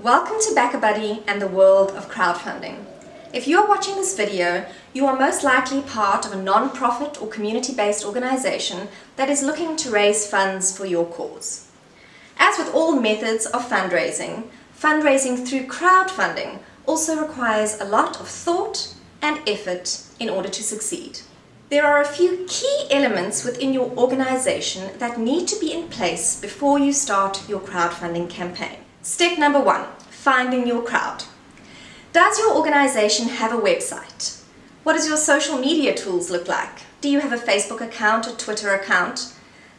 Welcome to BackaBuddy and the world of crowdfunding. If you are watching this video, you are most likely part of a non-profit or community-based organization that is looking to raise funds for your cause. As with all methods of fundraising, fundraising through crowdfunding also requires a lot of thought and effort in order to succeed. There are a few key elements within your organization that need to be in place before you start your crowdfunding campaign. Step number one, finding your crowd. Does your organization have a website? What does your social media tools look like? Do you have a Facebook account, a Twitter account?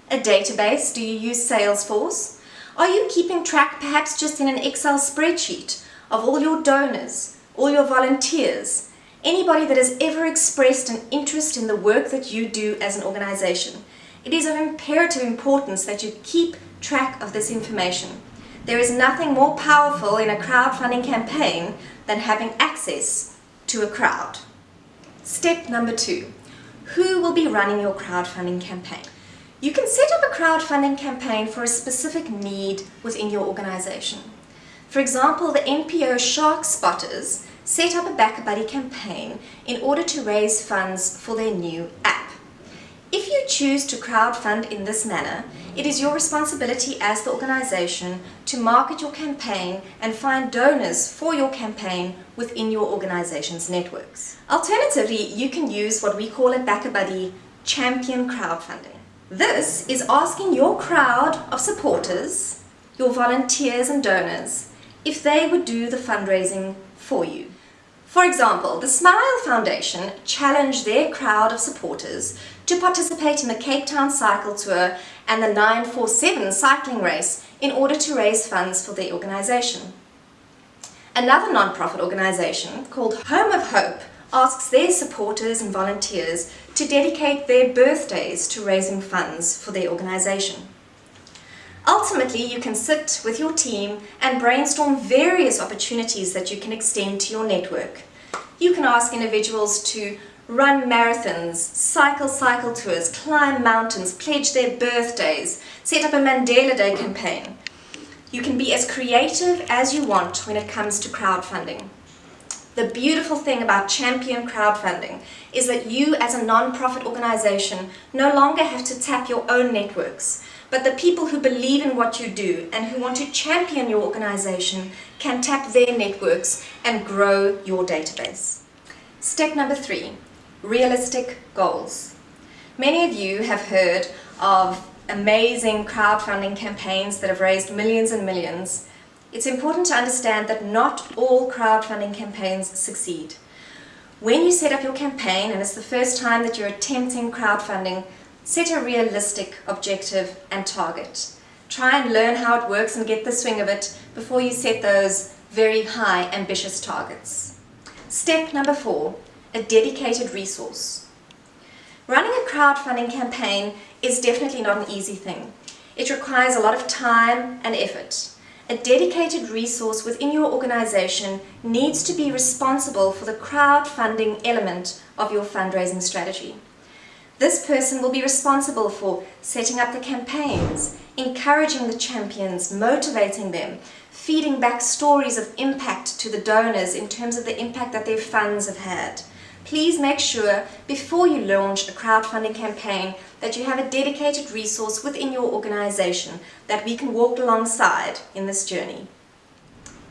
A database? Do you use Salesforce? Are you keeping track perhaps just in an Excel spreadsheet of all your donors, all your volunteers, anybody that has ever expressed an interest in the work that you do as an organization? It is of imperative importance that you keep track of this information. There is nothing more powerful in a crowdfunding campaign than having access to a crowd. Step number two, who will be running your crowdfunding campaign? You can set up a crowdfunding campaign for a specific need within your organization. For example, the NPO Shark Spotters set up a BackaBuddy campaign in order to raise funds for their new app. If you choose to crowdfund in this manner, it is your responsibility as the organization to market your campaign and find donors for your campaign within your organization's networks. Alternatively, you can use what we call at BackaBuddy champion crowdfunding. This is asking your crowd of supporters, your volunteers and donors, if they would do the fundraising for you. For example, the Smile Foundation challenged their crowd of supporters to participate in the Cape Town Cycle Tour and the 947 cycling race in order to raise funds for their organisation. Another non-profit organisation called Home of Hope asks their supporters and volunteers to dedicate their birthdays to raising funds for their organisation. Ultimately, you can sit with your team and brainstorm various opportunities that you can extend to your network. You can ask individuals to run marathons, cycle cycle tours, climb mountains, pledge their birthdays, set up a Mandela Day campaign. You can be as creative as you want when it comes to crowdfunding. The beautiful thing about champion crowdfunding is that you as a non-profit organization no longer have to tap your own networks, but the people who believe in what you do and who want to champion your organization can tap their networks and grow your database. Step number three, realistic goals. Many of you have heard of amazing crowdfunding campaigns that have raised millions and millions. It's important to understand that not all crowdfunding campaigns succeed. When you set up your campaign and it's the first time that you're attempting crowdfunding, set a realistic objective and target. Try and learn how it works and get the swing of it before you set those very high ambitious targets. Step number four, a dedicated resource. Running a crowdfunding campaign is definitely not an easy thing. It requires a lot of time and effort. A dedicated resource within your organization needs to be responsible for the crowdfunding element of your fundraising strategy. This person will be responsible for setting up the campaigns, encouraging the champions, motivating them, feeding back stories of impact to the donors in terms of the impact that their funds have had please make sure before you launch a crowdfunding campaign that you have a dedicated resource within your organization that we can walk alongside in this journey.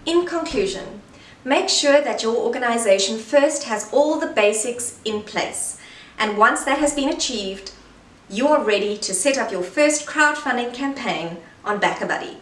In conclusion, make sure that your organization first has all the basics in place and once that has been achieved, you are ready to set up your first crowdfunding campaign on BackaBuddy.